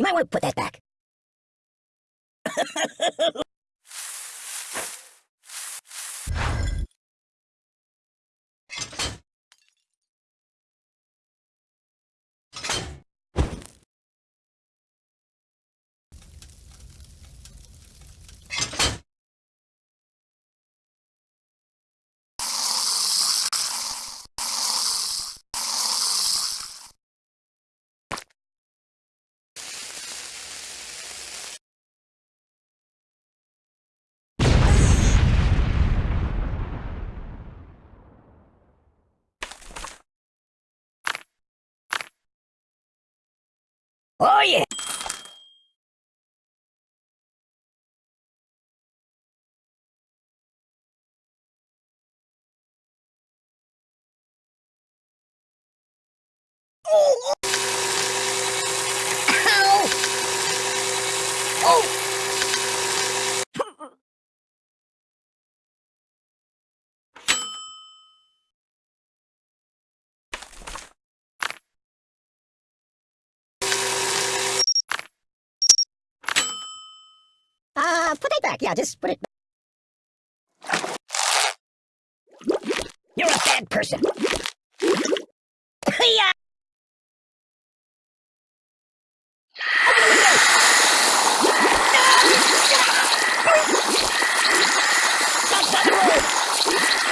You might want to put that back. Oh yeah! Oh! Oh! Uh, put it back. Yeah, just put it back. You're a bad person. yeah.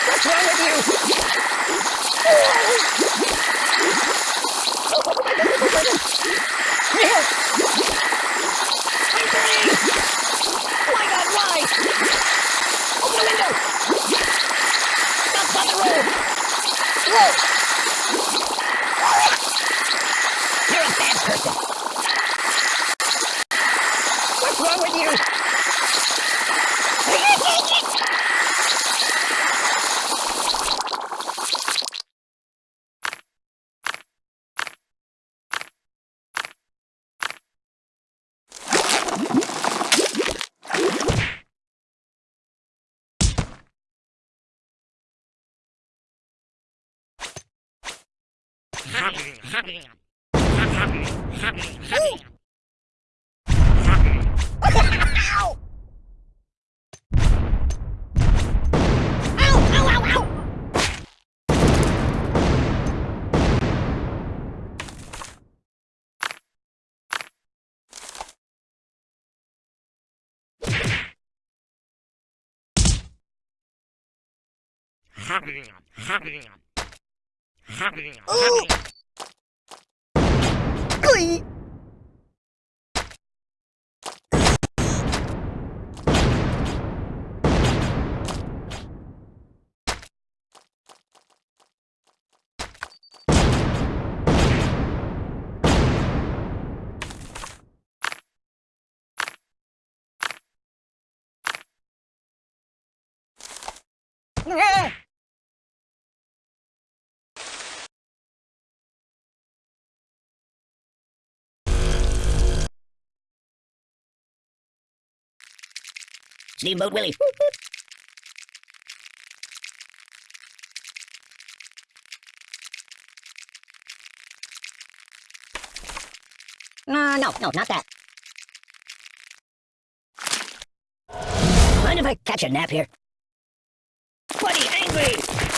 What's wrong with you? Oh my god, why? Open the window! Stop on the road! Whoa! What's wrong with you? Ow! Ow, ow, ow, ow! Glee! Ah! Steamboat Willie. Uh, no, no, not that. Mind if I catch a nap here? Buddy, angry!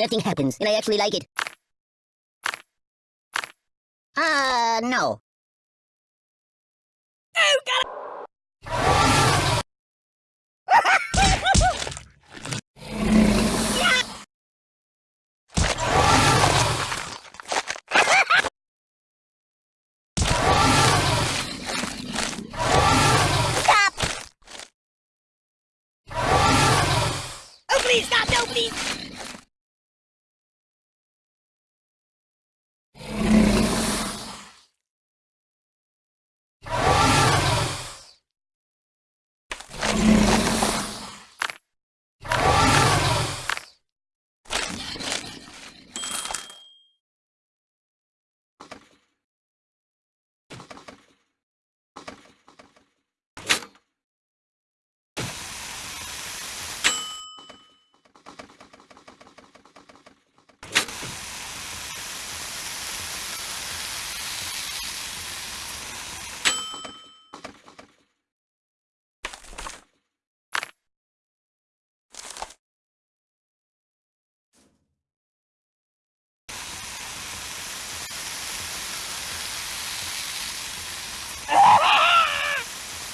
Nothing happens, and I actually like it. Uh, no. Oh, God! Stop! Oh, please, stop! No, please!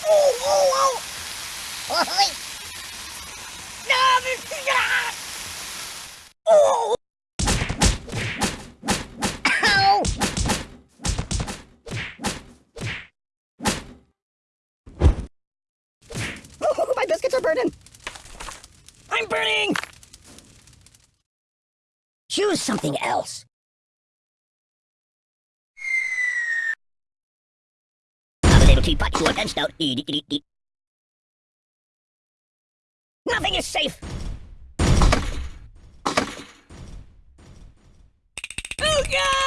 Oh, oh, oh! Oi! No, this- ah! Oh! Ow! Oh, my biscuits are burning! I'm burning! Choose something else. Little teapot, short and stout. Eat, eat, eat, eat. Nothing is safe. Oh God!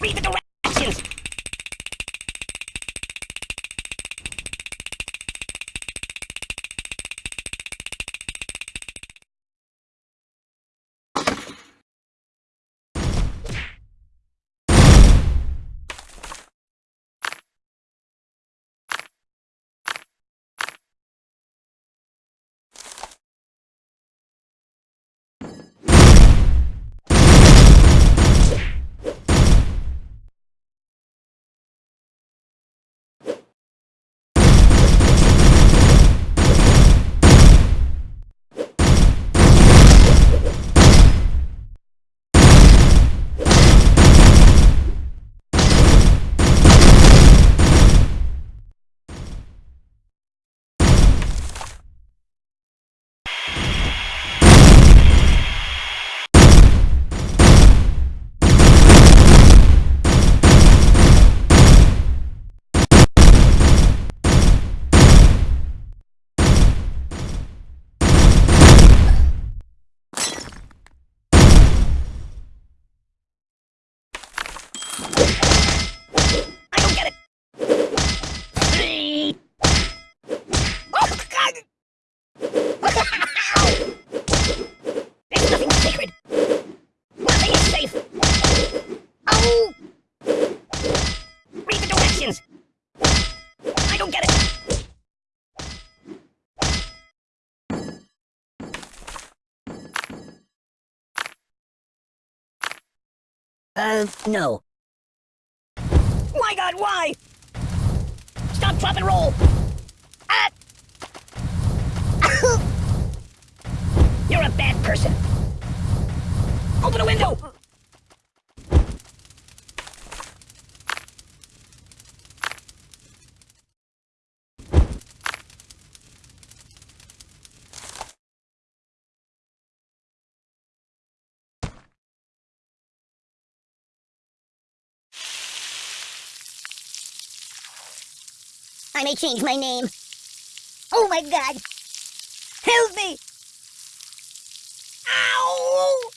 Read the directions. I don't get it. Three. Oh God! There's nothing sacred. Nothing is safe. Oh! Read the directions. I don't get it. Uh, no. My God, why? Stop, drop, and roll! Ah! You're a bad person. Open a window! I may change my name. Oh my god! Help me! Ow!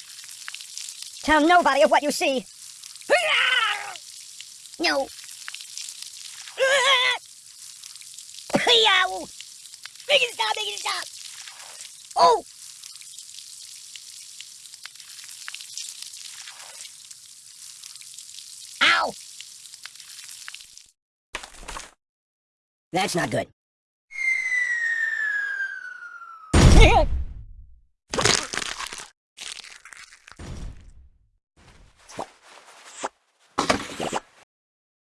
Tell nobody of what you see. No. Make it stop, make it stop! Oh! Ow! That's not good.